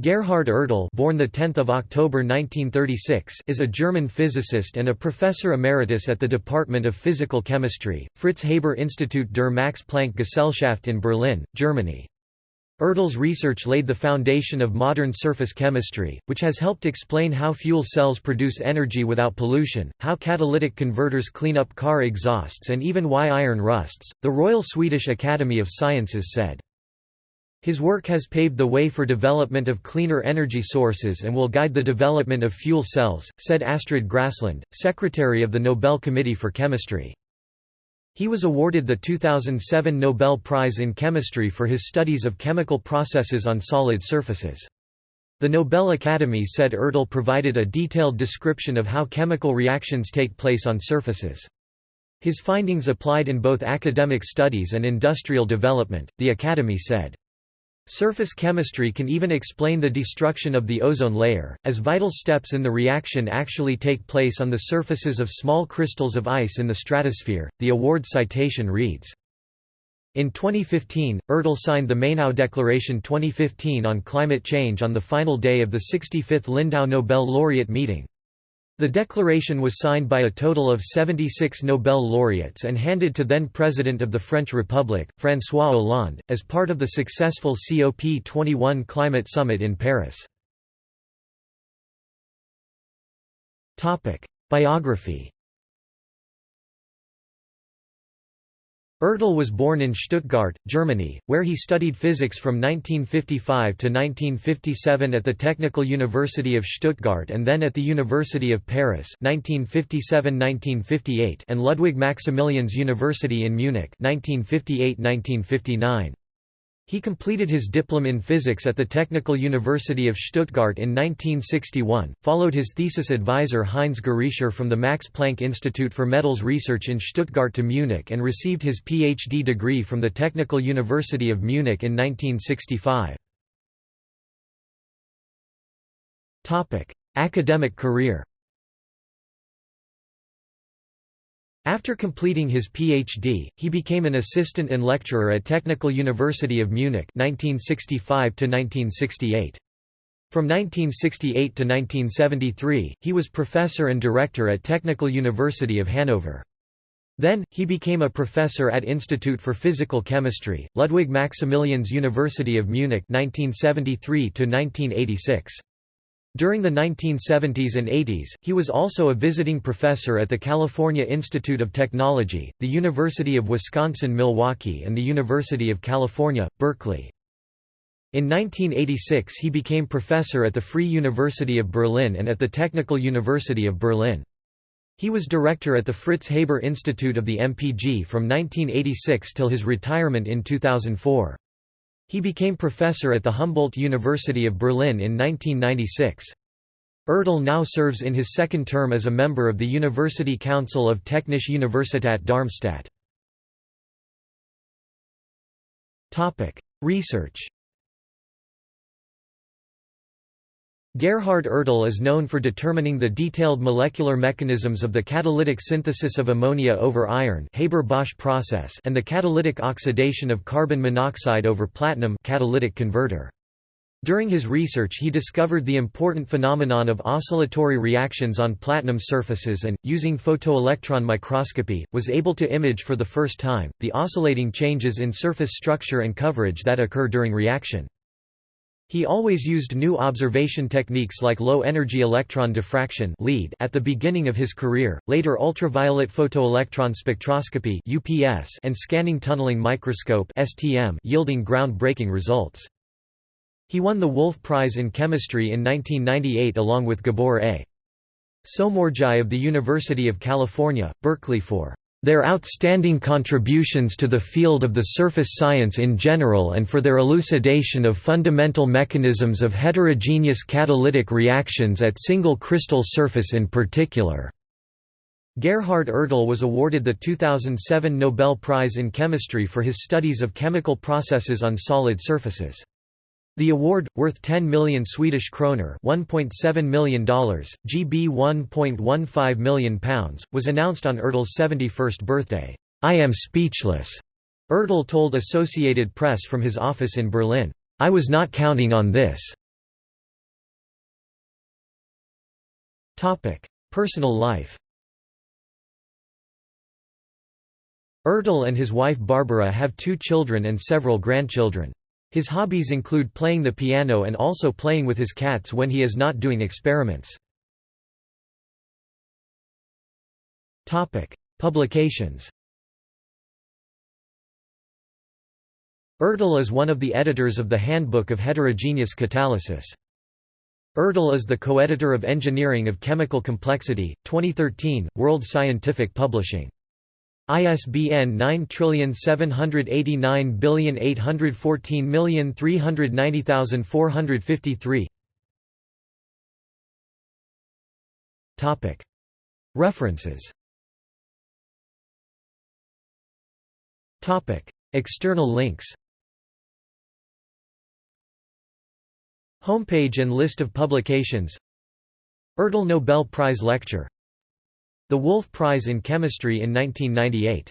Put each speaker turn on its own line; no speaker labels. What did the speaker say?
Gerhard Ertl born the 10th of October 1936 is a German physicist and a professor emeritus at the Department of Physical Chemistry, Fritz Haber Institut der Max Planck Gesellschaft in Berlin, Germany. Ertl's research laid the foundation of modern surface chemistry, which has helped explain how fuel cells produce energy without pollution, how catalytic converters clean up car exhausts and even why iron rusts, the Royal Swedish Academy of Sciences said. His work has paved the way for development of cleaner energy sources and will guide the development of fuel cells, said Astrid Gräslund, secretary of the Nobel Committee for Chemistry. He was awarded the 2007 Nobel Prize in Chemistry for his studies of chemical processes on solid surfaces. The Nobel Academy said Ertl provided a detailed description of how chemical reactions take place on surfaces. His findings applied in both academic studies and industrial development, the Academy said. Surface chemistry can even explain the destruction of the ozone layer, as vital steps in the reaction actually take place on the surfaces of small crystals of ice in the stratosphere. The award citation reads in 2015, Ertl signed the Mainau Declaration 2015 on climate change on the final day of the 65th Lindau Nobel laureate meeting. The declaration was signed by a total of 76 Nobel laureates and handed to then-President of the French Republic, François Hollande, as part of the successful COP21 climate summit in Paris. Biography Ertl was born in Stuttgart, Germany, where he studied physics from 1955 to 1957 at the Technical University of Stuttgart and then at the University of Paris 1957–1958 and Ludwig Maximilians University in Munich 1958–1959. He completed his diploma in physics at the Technical University of Stuttgart in 1961, followed his thesis advisor Heinz Gerischer from the Max Planck Institute for Metals Research in Stuttgart to Munich and received his PhD degree from the Technical University of Munich in 1965. Academic career After completing his PhD, he became an assistant and lecturer at Technical University of Munich 1965 -1968. From 1968 to 1973, he was professor and director at Technical University of Hanover. Then, he became a professor at Institute for Physical Chemistry, Ludwig Maximilians University of Munich 1973 -1986. During the 1970s and 80s, he was also a visiting professor at the California Institute of Technology, the University of Wisconsin-Milwaukee and the University of California, Berkeley. In 1986 he became professor at the Free University of Berlin and at the Technical University of Berlin. He was director at the Fritz Haber Institute of the MPG from 1986 till his retirement in 2004. He became professor at the Humboldt University of Berlin in 1996. Ertl now serves in his second term as a member of the University Council of Technische Universität Darmstadt. Research Gerhard Ertl is known for determining the detailed molecular mechanisms of the catalytic synthesis of ammonia over iron Haber-Bosch process and the catalytic oxidation of carbon monoxide over platinum catalytic converter. During his research he discovered the important phenomenon of oscillatory reactions on platinum surfaces and, using photoelectron microscopy, was able to image for the first time, the oscillating changes in surface structure and coverage that occur during reaction. He always used new observation techniques like low-energy electron diffraction at the beginning of his career, later ultraviolet photoelectron spectroscopy and scanning tunneling microscope yielding ground-breaking results. He won the Wolf Prize in Chemistry in 1998 along with Gabor A. Somorjai of the University of California, Berkeley for their outstanding contributions to the field of the surface science in general and for their elucidation of fundamental mechanisms of heterogeneous catalytic reactions at single crystal surface in particular." Gerhard Ertl was awarded the 2007 Nobel Prize in Chemistry for his studies of chemical processes on solid surfaces. The award, worth 10 million Swedish kroner $1.7 million, GB £1.15 million, was announced on Ertl's 71st birthday. I am speechless, Ertl told Associated Press from his office in Berlin. I was not counting on this. Personal life Ertl and his wife Barbara have two children and several grandchildren. His hobbies include playing the piano and also playing with his cats when he is not doing experiments. Publications Ertl is one of the editors of the Handbook of Heterogeneous Catalysis. Ertl is the co-editor of Engineering of Chemical Complexity, 2013, World Scientific Publishing. ISBN 97814390453 References. Topic. External links. Homepage and list of publications. Ertl Nobel Prize Lecture The Wolf Prize in Chemistry in 1998